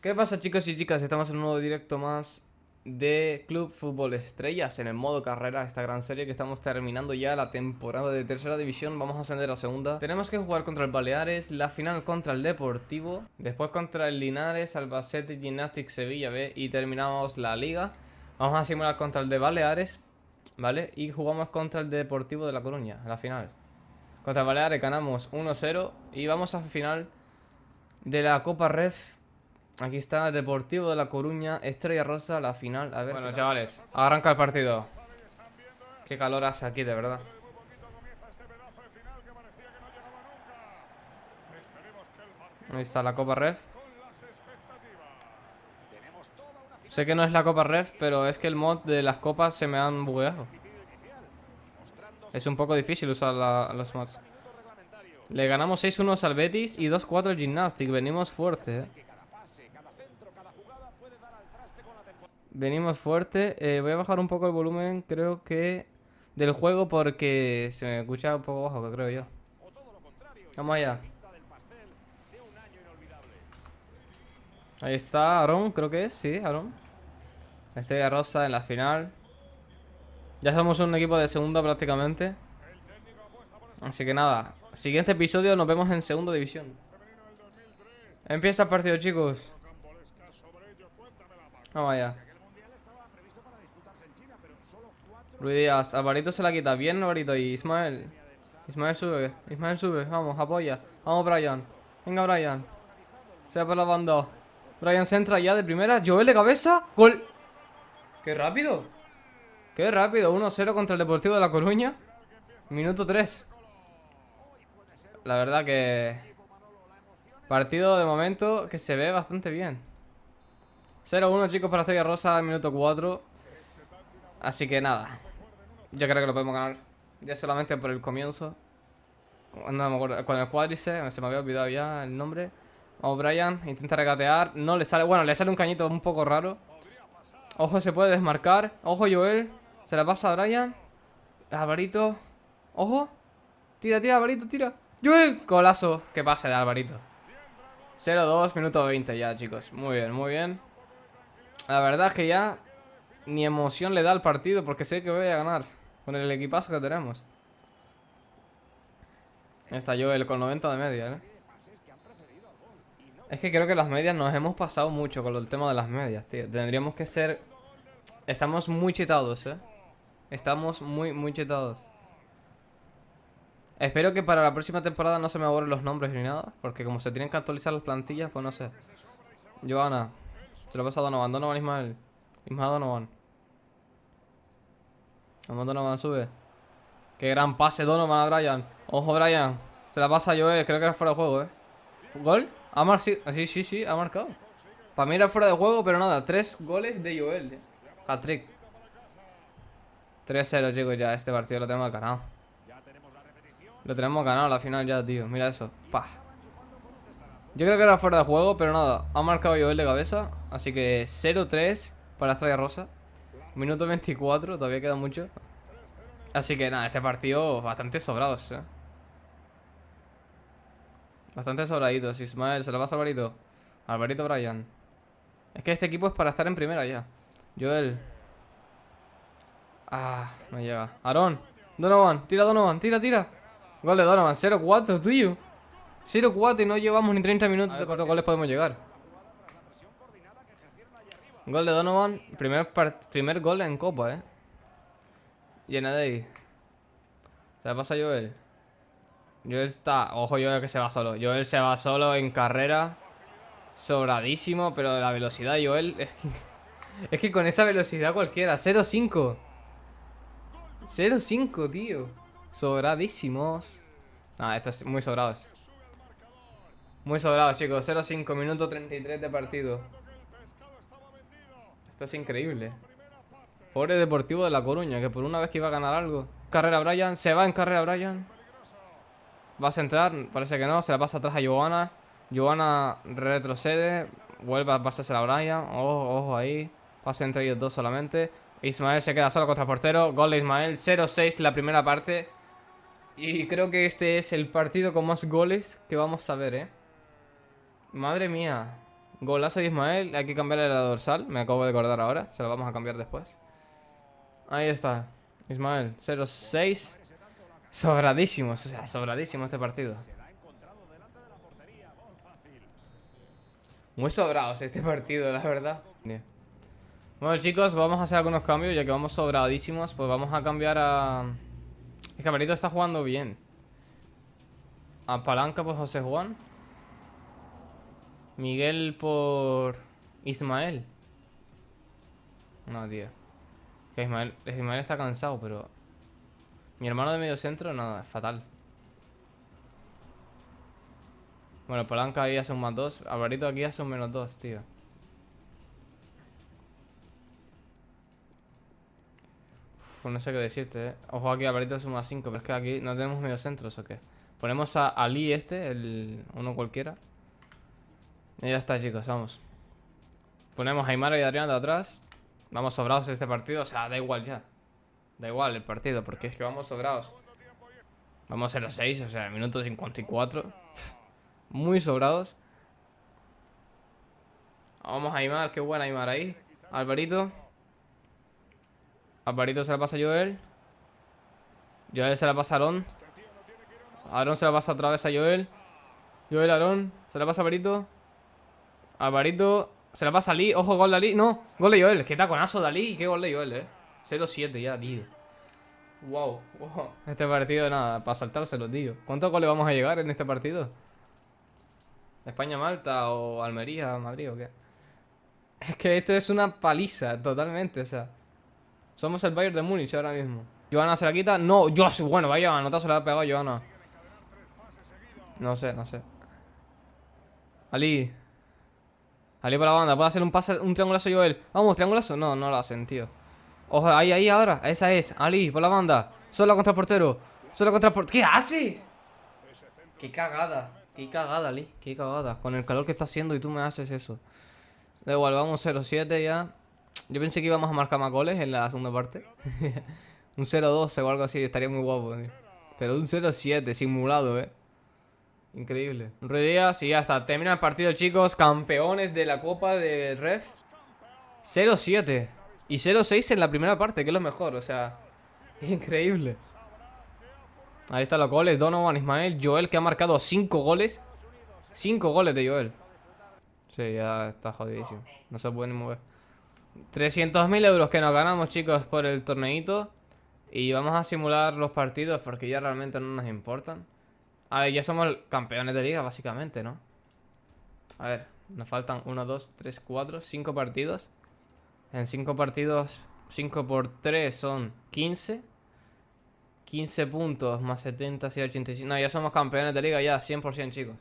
¿Qué pasa chicos y chicas? Estamos en un nuevo directo más de Club Fútbol Estrellas en el modo carrera, esta gran serie que estamos terminando ya la temporada de tercera división, vamos a ascender a segunda. Tenemos que jugar contra el Baleares, la final contra el Deportivo, después contra el Linares, Albacete, Gymnastic, Sevilla B y terminamos la liga. Vamos a simular contra el de Baleares, ¿vale? Y jugamos contra el Deportivo de La Coruña, la final. Contra Baleares ganamos 1-0 y vamos a final de la Copa Ref Aquí está Deportivo de La Coruña, Estrella Rosa, la final. A ver. Bueno, chavales, arranca el partido. Qué calor hace aquí, de verdad. Ahí está la Copa Ref. Sé que no es la Copa Ref, pero es que el mod de las copas se me han bugueado. Es un poco difícil usar los mods. Le ganamos 6-1 al Betis y 2-4 al Gymnastic. Venimos fuerte, eh. Venimos fuerte. Eh, voy a bajar un poco el volumen, creo que... Del juego porque se me escucha un poco bajo, creo yo. Vamos allá. Ahí está Aaron, creo que es, sí, Aaron. Estrella Rosa en la final. Ya somos un equipo de segunda prácticamente. Así que nada, siguiente episodio nos vemos en segunda división. Empieza el partido, chicos. Vamos allá. Luis Díaz, Alvarito se la quita. Bien, Alvarito Y Ismael. Ismael sube, Ismael sube, vamos, apoya. Vamos Brian, venga Brian. Se va por la banda. Brian se entra ya de primera, Joel de cabeza. Gol. Qué rápido. Qué rápido, 1-0 contra el Deportivo de La Coruña. Minuto 3 La verdad que Partido de momento que se ve bastante bien. 0-1 chicos para Serie Rosa, minuto 4 Así que nada yo creo que lo podemos ganar. Ya solamente por el comienzo. No me acuerdo. Con el cuádrice, se me había olvidado ya el nombre. Vamos, Brian. Intenta regatear. No le sale. Bueno, le sale un cañito un poco raro. Ojo, se puede desmarcar. Ojo, Joel. Se la pasa a Brian. Alvarito. Ojo. Tira, tira, Alvarito, tira. Joel. Golazo. Que pase de Alvarito. 0-2, minuto 20 ya, chicos. Muy bien, muy bien. La verdad es que ya ni emoción le da al partido porque sé que voy a ganar. Con el equipazo que tenemos. Está Joel con 90 de media, ¿eh? Es que creo que las medias nos hemos pasado mucho con el tema de las medias, tío. Tendríamos que ser... Estamos muy chetados, ¿eh? Estamos muy, muy chetados. Espero que para la próxima temporada no se me borren los nombres ni nada. Porque como se tienen que actualizar las plantillas, pues no sé. Joana. Se lo pasa a Donovan. Donovan Ismael. Ismael Donovan. Vamos, Donovan, sube. Qué gran pase Donovan a Brian. Ojo, Brian. Se la pasa a Joel. Creo que era fuera de juego, ¿eh? ¿Gol? Ha marcado. Sí, sí, sí, ha marcado. Para mí era fuera de juego, pero nada. Tres goles de Joel. Eh. Hat-trick. 3-0, chicos, ya. Este partido lo tenemos ganado. Lo tenemos ganado la final ya, tío. Mira eso. Pa. Yo creo que era fuera de juego, pero nada. Ha marcado Joel de cabeza. Así que 0-3 para Estrella Rosa. Minuto 24, todavía queda mucho. Así que nada, este partido bastante sobrados, eh. Bastante sobraditos. Ismael, se lo pasa a Alvarito. Alvarito Brian. Es que este equipo es para estar en primera ya. Joel. Ah, no llega. Aaron. Donovan, tira Donovan, tira, tira. Gol de Donovan, 0-4, tío. 0-4 y no llevamos ni 30 minutos de cuántos goles podemos llegar. Gol de Donovan. Primer, primer gol en Copa, eh. Llena de ahí. Se pasa a Joel. Joel está... Ojo Joel que se va solo. Joel se va solo en carrera. Sobradísimo, pero la velocidad de Joel... Es que, es que con esa velocidad cualquiera. 0-5. 0-5, tío. Sobradísimos. Ah, esto es muy sobrados. Muy sobrados, chicos. 0-5, minuto 33 de partido. Esto es increíble. Pobre Deportivo de La Coruña, que por una vez que iba a ganar algo. Carrera Brian, se va en carrera Brian. Va a centrar, parece que no, se la pasa atrás a Johanna. Johanna retrocede, vuelve a pasarse a Brian. Ojo, ojo ahí. Pasa entre ellos dos solamente. Ismael se queda solo contra el portero. Gol de Ismael, 0-6 la primera parte. Y creo que este es el partido con más goles que vamos a ver, ¿eh? Madre mía. Golazo de Ismael. Hay que cambiarle la dorsal. Me acabo de acordar ahora. Se la vamos a cambiar después. Ahí está. Ismael. 0-6. Sobradísimos. O sea, sobradísimo este partido. Muy sobrados este partido, la verdad. Bueno, chicos, vamos a hacer algunos cambios. Ya que vamos sobradísimos, pues vamos a cambiar a... El camarito está jugando bien. A Palanca por José Juan. Miguel por Ismael. No, tío. Que Ismael, Ismael está cansado, pero... Mi hermano de medio centro, no, es fatal. Bueno, Palanca ahí hace un más dos. Alvarito aquí hace un menos dos, tío. Uf, no sé qué decirte, eh. Ojo aquí, Alvarito es un más 5, pero es que aquí no tenemos medio centros o qué. Ponemos a Ali este, el uno cualquiera. Y ya está, chicos, vamos. Ponemos a Aymara y Adrián de atrás. Vamos sobrados en este partido, o sea, da igual ya. Da igual el partido, porque es que vamos sobrados. Vamos a los 6, o sea, minuto 54. Muy sobrados. Vamos a Aymar, qué buena Aymar ahí. Alvarito. Alvarito se la pasa a Joel. Joel se la pasa a Aaron. Aaron se la pasa otra vez a Joel. Joel, Aaron. Se la pasa a Alvarito. Alvarito se la pasa a Lee. Ojo, gol de Ali. No, gol de Joel. Qué taconazo de Ali. Qué gol de Joel, eh. 0-7 ya, tío. Wow, wow. Este partido, nada, para saltárselo, tío. ¿Cuántos goles vamos a llegar en este partido? ¿España-Malta o Almería-Madrid o qué? Es que esto es una paliza, totalmente, o sea. Somos el Bayern de Múnich ahora mismo. Joana se la quita. No, yo bueno, vaya, nota se la ha pegado Joana. No sé, no sé. Ali. Ali por la banda, puede hacer un pase, un triangulazo Joel. Vamos, triangulazo. No, no lo hacen, tío. Ojo, ahí, ahí, ahora. Esa es. Ali, por la banda. Solo contra el portero. Solo contra el portero. ¿Qué haces? Qué cagada. Qué cagada, Ali. Qué cagada. Con el calor que está haciendo y tú me haces eso. Da igual, vamos 0-7 ya. Yo pensé que íbamos a marcar más goles en la segunda parte. un 0-12 o algo así. Estaría muy guapo. Pero un 0-7 simulado, eh. Increíble. Ruiz y ya está. Termina el partido, chicos. Campeones de la Copa de Ref. 0-7. Y 0-6 en la primera parte, que es lo mejor, o sea... Increíble. Ahí están los goles. Donovan, Ismael, Joel, que ha marcado 5 goles. 5 goles de Joel. Sí, ya está jodidísimo. No se puede ni mover. 300.000 euros que nos ganamos, chicos, por el torneito. Y vamos a simular los partidos porque ya realmente no nos importan. A ver, ya somos campeones de liga, básicamente, ¿no? A ver, nos faltan 1, 2, 3, 4, 5 partidos. En 5 partidos, 5 por 3 son 15. 15 puntos más 70, 85. No, ya somos campeones de liga, ya, 100%, chicos.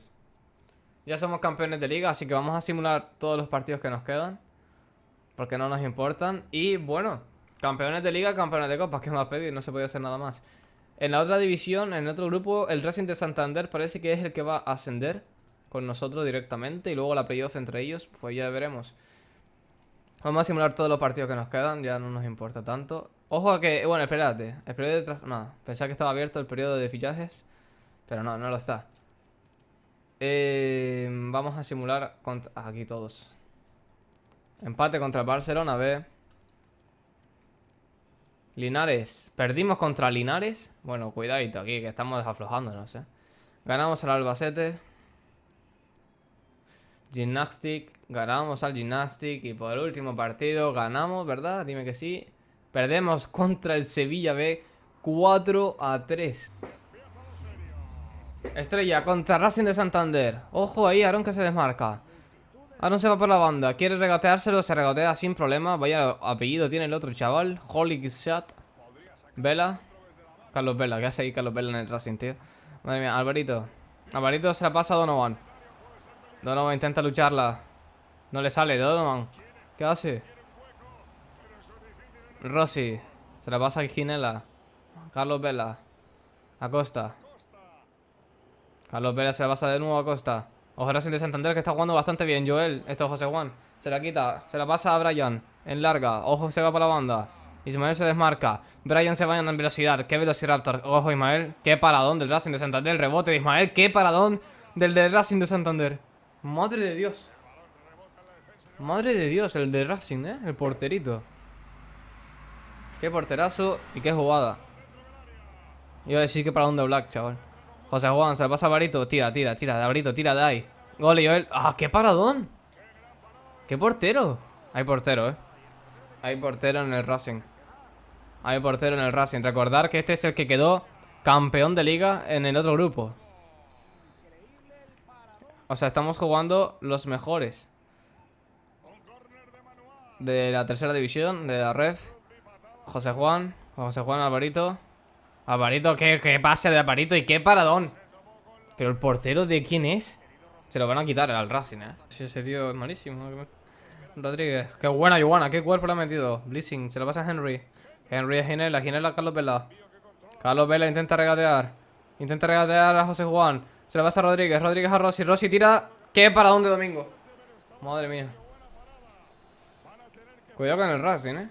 Ya somos campeones de liga, así que vamos a simular todos los partidos que nos quedan. Porque no nos importan. Y bueno, campeones de liga, campeones de copas. ¿Qué más pedir? No se puede hacer nada más. En la otra división, en otro grupo, el Racing de Santander parece que es el que va a ascender con nosotros directamente. Y luego la playoff entre ellos, pues ya veremos. Vamos a simular todos los partidos que nos quedan, ya no nos importa tanto. Ojo a que, bueno, espérate, el periodo de No, pensaba que estaba abierto el periodo de fichajes, pero no, no lo está. Eh, vamos a simular contra... aquí todos. Empate contra el Barcelona, B. Linares. Perdimos contra Linares. Bueno, cuidadito aquí, que estamos aflojando, no sé. Ganamos al Albacete. Gymnastic. Ganamos al Gymnastic. Y por el último partido ganamos, ¿verdad? Dime que sí. Perdemos contra el Sevilla B 4 a 3. Estrella contra Racing de Santander. Ojo ahí, Aaron que se desmarca. Aaron se va por la banda. Quiere regateárselo, se regatea sin problema. Vaya apellido tiene el otro chaval. Holy Shot. Vela. Carlos Vela. ¿Qué hace ahí Carlos Vela en el Racing, tío? Madre mía, Alvarito. Alvarito se la pasa a Donovan. Donovan intenta lucharla. No le sale, Donovan. ¿Qué hace? Rossi. Se la pasa a Ginela. Carlos Vela. Acosta. Carlos Vela se la pasa de nuevo a Acosta. Ojo Racing de Santander que está jugando bastante bien. Joel. Esto es José Juan. Se la quita. Se la pasa a Brian. En larga. Ojo, se va para la banda. Ismael se desmarca. Brian se va en velocidad. ¿Qué Velociraptor? Ojo, Ismael. Qué paradón del Racing de Santander. Rebote de Ismael. Qué paradón del del Racing de Santander. Madre de Dios. Madre de Dios, el de Racing, ¿eh? El porterito. Qué porterazo y qué jugada. Iba a decir que para dónde Black, chaval. José Juan, se pasa a Barito. Tira, tira, tira, Barito, tira de ahí. Gol, Joel. ¡Ah, qué paradón! ¡Qué portero! Hay portero, ¿eh? Hay portero en el Racing. Hay portero en el Racing. Recordar que este es el que quedó campeón de liga en el otro grupo. O sea, estamos jugando los mejores. De la tercera división, de la ref. José Juan. José Juan Alvarito. Alvarito, qué, qué pase de Alvarito y qué paradón. Pero el portero de quién es? Se lo van a quitar al Racing, eh. Si ese tío es malísimo. Rodríguez. Qué buena, Joana. Qué cuerpo le ha metido. Blissing. Se lo pasa a Henry. Henry es Ginela. Ginela Carlos Vela. Carlos Vela intenta regatear. Intenta regatear a José Juan. Se lo pasa a Rodríguez. Rodríguez a Rossi. Rossi tira. ¿Qué para dónde Domingo? Madre mía. Cuidado con el Racing, eh.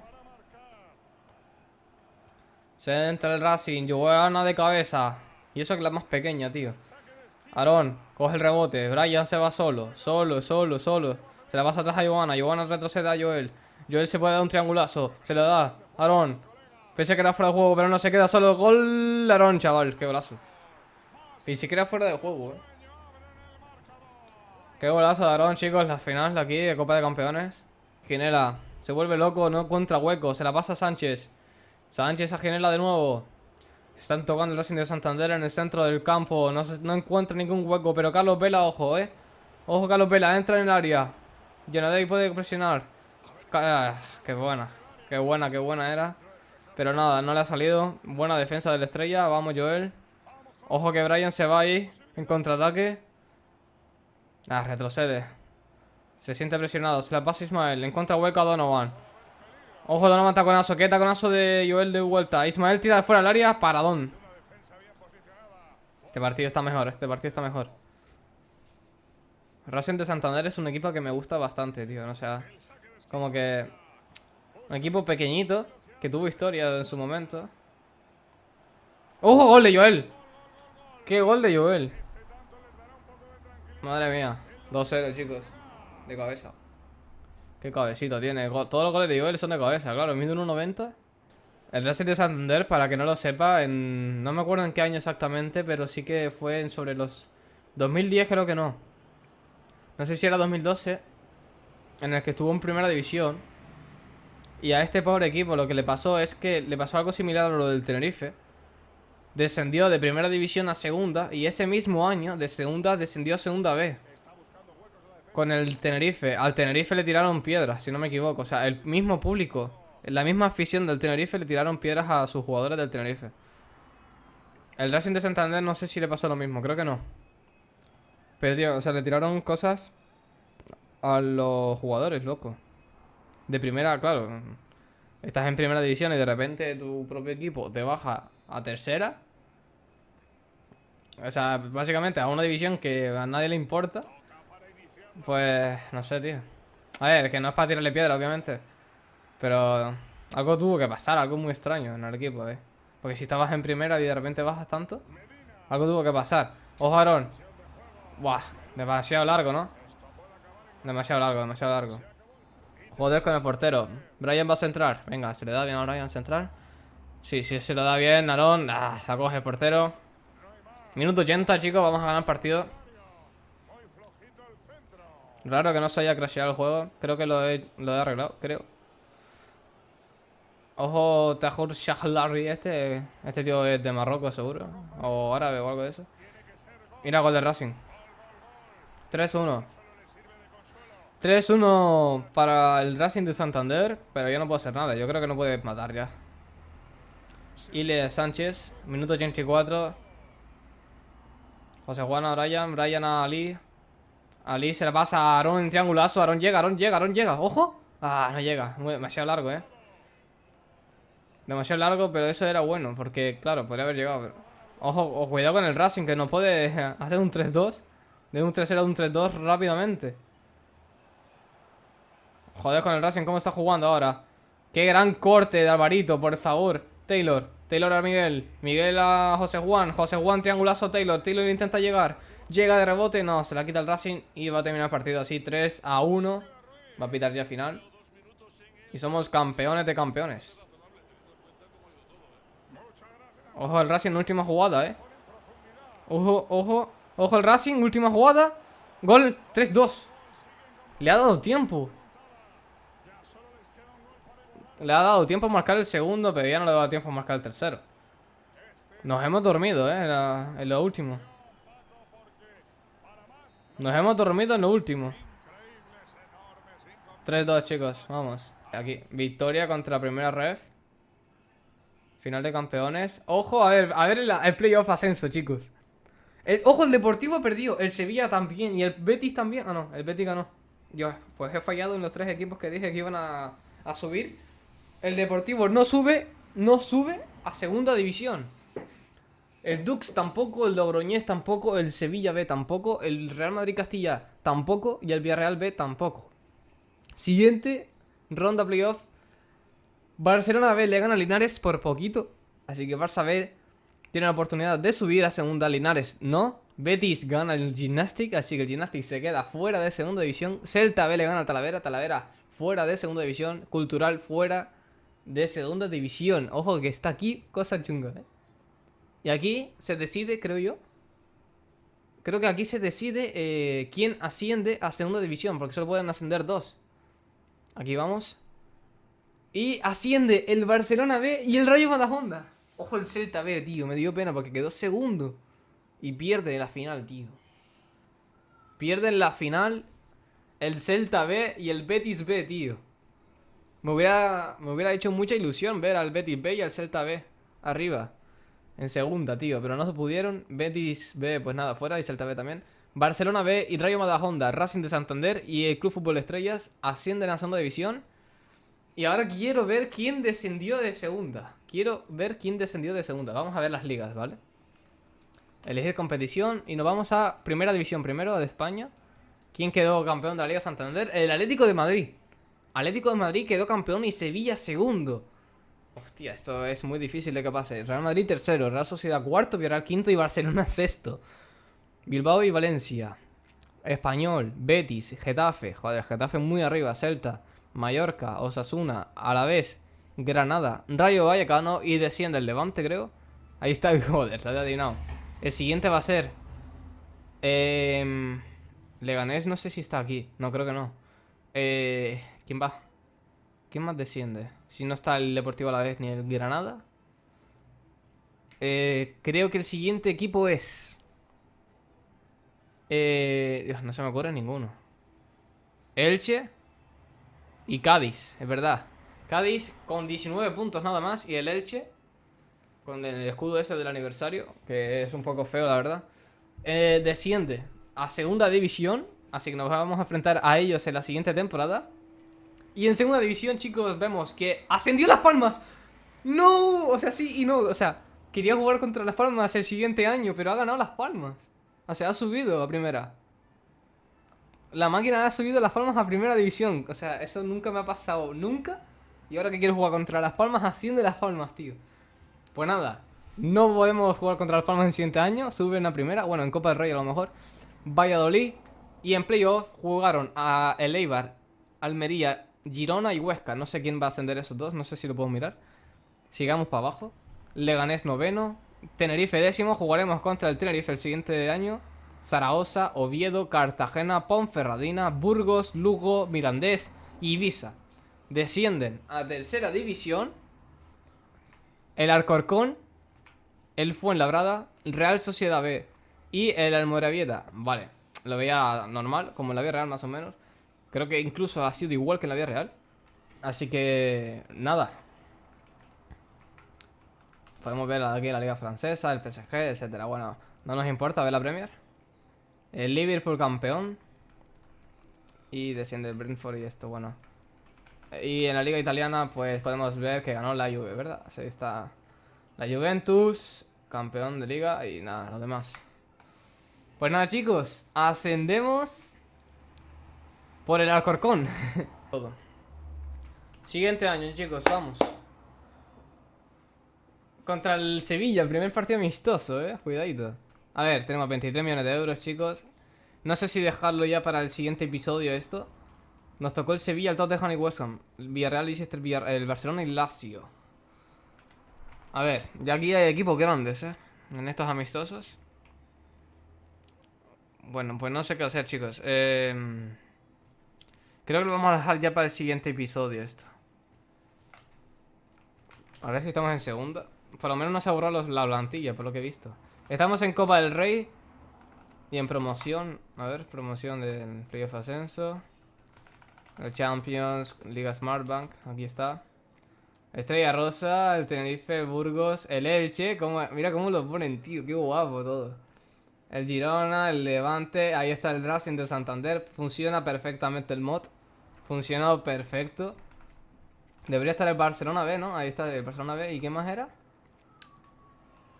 Se entra el Racing. Joana de cabeza. Y eso que es la más pequeña, tío. Aarón, coge el rebote. Brian se va solo. Solo, solo, solo. Se la pasa atrás a Joana. Joana retrocede a Joel. Joel se puede dar un triangulazo. Se lo da. Aarón. Pensé que era fuera de juego, pero no se queda solo. Gol, Aarón, chaval. Qué golazo. Ni siquiera fuera de juego, eh. Qué golazo de chicos. La final aquí de Copa de Campeones. Ginela. Se vuelve loco, no encuentra hueco. Se la pasa a Sánchez. Sánchez a Ginela de nuevo. Están tocando el Racing de Santander en el centro del campo. No, encuentra ningún hueco. Pero Carlos Vela, ojo, eh. Ojo, Carlos Vela. Entra en el área. ahí puede presionar. Ah, qué buena. Qué buena, qué buena era. Pero nada, no le ha salido. Buena defensa de la estrella. Vamos, Joel. Ojo que Brian se va ahí. En contraataque. Ah, retrocede. Se siente presionado. Se la pasa Ismael. Encuentra hueco a Donovan. Ojo, Donovan taconazo. Qué taconazo de Joel de vuelta. Ismael tira de fuera del área. Paradón. Este partido está mejor. Este partido está mejor. Racing de Santander es un equipo que me gusta bastante, tío. O sea, como que... Un equipo pequeñito que tuvo historia en su momento. ¡Ojo, gol de Joel! ¡Qué gol de Joel! Madre mía. 2-0, chicos. De cabeza. Qué cabecita tiene. Todos los goles de Joel son de cabeza, claro. Mide 1.90. El Racing de Santander, para que no lo sepa, en... no me acuerdo en qué año exactamente, pero sí que fue en sobre los... 2010 creo que no. No sé si era 2012, en el que estuvo en primera división. Y a este pobre equipo lo que le pasó es que le pasó algo similar a lo del Tenerife. Descendió de primera división a segunda y ese mismo año de segunda descendió a segunda B. Con el Tenerife. Al Tenerife le tiraron piedras, si no me equivoco. O sea, el mismo público, la misma afición del Tenerife le tiraron piedras a sus jugadores del Tenerife. El Racing de Santander no sé si le pasó lo mismo, creo que no. Pero tío, o sea, le tiraron cosas a los jugadores, loco. De primera, claro. Estás en primera división y de repente tu propio equipo te baja a tercera. O sea, básicamente a una división que a nadie le importa. Pues, no sé, tío. A ver, que no es para tirarle piedra, obviamente. Pero algo tuvo que pasar, algo muy extraño en el equipo, ¿eh? Porque si estabas en primera y de repente bajas tanto, algo tuvo que pasar. Ojo, Aaron. Buah, demasiado largo, ¿no? Demasiado largo, demasiado largo. Joder con el portero. Brian va a centrar. Venga, ¿se le da bien a Brian centrar? Sí, sí, se lo da bien. Aaron. Ah, la coge el portero. Minuto 80, chicos. Vamos a ganar el partido. Raro que no se haya crasheado el juego. Creo que lo he, lo he arreglado, creo. Ojo, Tahur Shahlari este. Este tío es de Marruecos, seguro. O árabe o algo de eso. Mira, gol de Racing. 3-1. 3-1 para el Racing de Santander, pero yo no puedo hacer nada. Yo creo que no puede matar ya. Ile Sánchez, minuto 84. José Juan a Brian, Brian a Ali. Ali se le pasa a Aaron en triangulazo. Aaron llega, Aaron llega, Aaron llega. ¡Ojo! Ah, no llega. demasiado largo, eh. Demasiado largo, pero eso era bueno. Porque, claro, podría haber llegado. Ojo, cuidado con el Racing, que no puede hacer un 3-2. De un 3-0 a un 3-2 rápidamente. Joder con el Racing, ¿cómo está jugando ahora? Qué gran corte de Alvarito, por favor Taylor, Taylor a Miguel Miguel a José Juan, José Juan triangulazo Taylor Taylor intenta llegar Llega de rebote, no, se la quita el Racing Y va a terminar el partido así, 3 a 1 Va a pitar ya final. Y somos campeones de campeones. Ojo el Racing, última jugada, eh. Ojo, ojo. Ojo el Racing, última jugada. Gol 3-2. Le ha dado tiempo. Le ha dado tiempo a marcar el segundo, pero ya no le ha dado tiempo a marcar el tercero. Nos hemos dormido, eh, en, lo último. Nos hemos dormido en lo último. 3-2, chicos, vamos. Aquí, victoria contra la primera ref. Final de campeones. Ojo, a ver, a ver el, playoff ascenso, chicos. ojo, el Deportivo perdido. El Sevilla también. Y el Betis también. Ah, no, el Betis ganó. Yo, pues he fallado en los tres equipos que dije que iban a, a subir. El Deportivo no sube, no sube a segunda división. El Dux tampoco, el Logroñés tampoco, el Sevilla B tampoco, el Real Madrid Castilla tampoco y el Villarreal B tampoco. Siguiente ronda playoff Barcelona B le gana a Linares por poquito. Así que Barça B tiene la oportunidad de subir a segunda. Linares no. Betis gana el Gymnastic, así que el Gymnastic se queda fuera de segunda división. Celta B le gana a Talavera, Talavera fuera de segunda división. Cultural fuera de segunda división. Ojo que está aquí, cosa chunga, ¿eh? Y aquí se decide, creo yo. Creo que aquí se decide eh, quién asciende a segunda división, porque solo pueden ascender dos. Aquí vamos. Y asciende el Barcelona B y el Rayo Madajonda. Ojo el Celta B, tío. Me dio pena porque quedó segundo. Y pierde la final, tío. Pierden la final el Celta B y el Betis B, tío. Me hubiera, me hubiera hecho mucha ilusión ver al Betis B y al Celta B arriba. En segunda, tío. Pero no se pudieron. Betis B, pues nada, fuera. Y Celta B también. Barcelona B y Rayo Madajonda, Racing de Santander y el Club Fútbol Estrellas ascienden a segunda división. Y ahora quiero ver quién descendió de segunda. Quiero ver quién descendió de segunda. Vamos a ver las ligas, ¿vale? Elegir competición y nos vamos a Primera División primero de España. ¿Quién quedó campeón de la Liga Santander? El Atlético de Madrid. Atlético de Madrid quedó campeón y Sevilla segundo. Hostia, esto es muy difícil de que pase. Real Madrid tercero, Real Sociedad cuarto, Villarreal quinto y Barcelona sexto. Bilbao y Valencia. Español, Betis, Getafe. Joder, Getafe muy arriba, Celta. Mallorca, Osasuna, Alavés, Granada, Rayo Vallecano y desciende el Levante, creo. Ahí está, joder, está adivinado. El siguiente va a ser... Eh, Leganés, no sé si está aquí. No, creo que no. Eh, ¿Quién va? ¿Quién más desciende? Si no está el Deportivo Alavés ni el Granada. Eh, creo que el siguiente equipo es... Eh, no se me ocurre ninguno. Elche. Y Cádiz, es verdad. Cádiz con 19 puntos nada más. Y el Elche, con el escudo ese del aniversario, que es un poco feo, la verdad. Eh, desciende a segunda división. Así que nos vamos a enfrentar a ellos en la siguiente temporada. Y en segunda división, chicos, vemos que ascendió Las Palmas. No, o sea, sí y no. O sea, quería jugar contra Las Palmas el siguiente año, pero ha ganado Las Palmas. O sea, ha subido a primera la máquina ha subido Las Palmas a primera división. O sea, eso nunca me ha pasado, nunca. Y ahora que quiero jugar contra Las Palmas, asciende Las Palmas, tío. Pues nada, no podemos jugar contra Las Palmas el siguiente año. Suben a primera, bueno, en Copa del Rey a lo mejor. Valladolid. Y en playoff jugaron a El Eibar, Almería, Girona y Huesca. No sé quién va a ascender esos dos, no sé si lo puedo mirar. Sigamos para abajo. Leganés noveno. Tenerife décimo. Jugaremos contra el Tenerife el siguiente año. Zaragoza, Oviedo, Cartagena, Ponferradina, Burgos, Lugo, Mirandés y Ibiza. Descienden a tercera división el Alcorcón, el Fuenlabrada, Real Sociedad B y el Almoravieta. Vale, lo veía normal, como la vida real más o menos. Creo que incluso ha sido igual que en la vida real. Así que, nada. Podemos ver aquí la Liga Francesa, el PSG, etcétera. Bueno, no nos importa ver la Premier. El Liverpool campeón. Y desciende el Brentford y esto, bueno. Y en la liga italiana, pues podemos ver que ganó la Juve, ¿verdad? Así está la Juventus, campeón de liga y nada, lo demás. Pues nada, chicos, ascendemos por el Alcorcón. Todo. Siguiente año, chicos, vamos. Contra el Sevilla, primer partido amistoso, eh. Cuidadito. A ver, tenemos 23 millones de euros, chicos. No sé si dejarlo ya para el siguiente episodio esto. Nos tocó el Sevilla, el Tottenham y West Ham. El Villarreal, Leicester, Villar el Barcelona y Lazio. A ver, ya aquí hay equipos grandes, ¿eh? En estos amistosos. Bueno, pues no sé qué hacer, chicos. Eh... Creo que lo vamos a dejar ya para el siguiente episodio esto. A ver si estamos en segunda. Por lo menos no se ha borrado la plantilla, por lo que he visto. Estamos en Copa del Rey. Y en promoción. A ver, promoción del Playoff Ascenso. El Champions, Liga Smartbank. Aquí está. Estrella Rosa, el Tenerife, Burgos, el Elche. mira cómo lo ponen, tío. Qué guapo todo. El Girona, el Levante. Ahí está el Racing de Santander. Funciona perfectamente el mod. Funcionó perfecto. Debería estar el Barcelona B, ¿no? Ahí está el Barcelona B. ¿Y qué más era?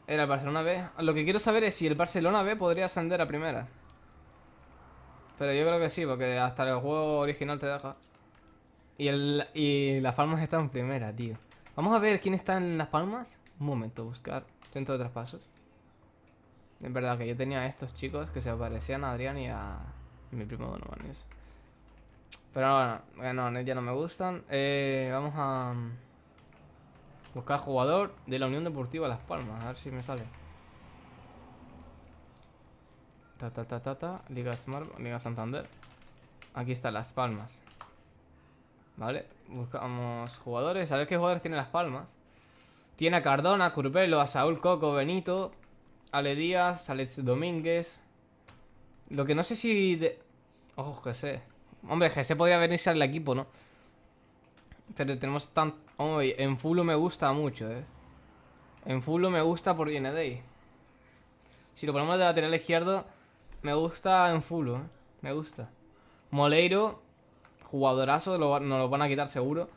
Era el Barcelona B. Lo que quiero saber es si el Barcelona B podría ascender a primera. Pero yo creo que sí, porque hasta el juego original te deja. Y, el, y las palmas están en primera, tío. Vamos a ver quién está en las palmas. Un momento, buscar centro de traspasos. Es verdad que yo tenía a estos chicos que se parecían a Adrián y a mi primo Donovan. Pero bueno, ya no me gustan. Eh, vamos a buscar jugador de la Unión Deportiva Las Palmas. A ver si me sale. Ta ta ta ta ta. Liga Smart, Liga Santander. Aquí está Las Palmas. Vale, buscamos jugadores. A ver qué jugadores tiene Las Palmas. Tiene a Cardona, Curvelo, a Saúl Coco, Benito, Ale Díaz, Alex Domínguez. Lo que no sé si... De... Ojo, que sé. Hombre, GS podría venirse al equipo, ¿no? Pero tenemos tan... en Fulo me gusta mucho, ¿eh? En Fulo me gusta por IND. Si lo ponemos de lateral izquierdo, me gusta en Fulo, ¿eh? Me gusta. Moleiro, jugadorazo, lo, nos lo van a quitar seguro.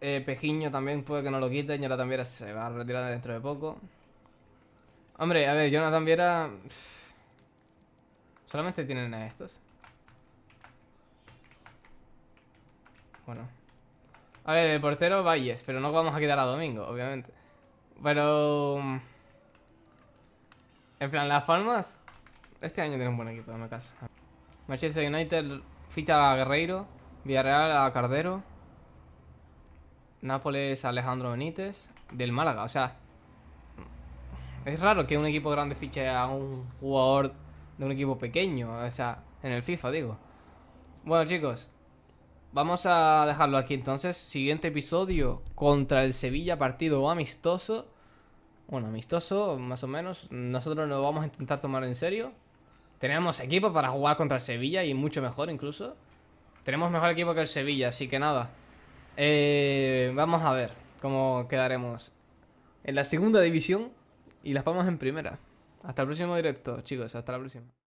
Eh, Pejiño también puede que no lo quiten. Ahora también se va a retirar dentro de poco. Hombre, a ver, Jonathan Viera... Solamente tienen a estos. Bueno. A ver, el portero Valles, pero no vamos a quitar a Domingo, obviamente. Pero... Mm, en plan, Las Palmas... Este año tiene un buen equipo, me caso. Manchester United ficha a Guerreiro. Villarreal a Cardero. Nápoles a Alejandro Benítez. Del Málaga, o sea... Es raro que un equipo grande fiche a un jugador de un equipo pequeño. O sea, en el FIFA, digo. Bueno, chicos, Vamos a dejarlo aquí entonces. Siguiente episodio contra el Sevilla, partido amistoso. Bueno, amistoso, más o menos. Nosotros nos vamos a intentar tomar en serio. Tenemos equipo para jugar contra el Sevilla y mucho mejor incluso. Tenemos mejor equipo que el Sevilla, así que nada. Eh, vamos a ver cómo quedaremos en la segunda división y las vamos en primera. Hasta el próximo directo, chicos. Hasta la próxima.